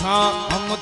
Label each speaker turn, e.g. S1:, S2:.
S1: छाम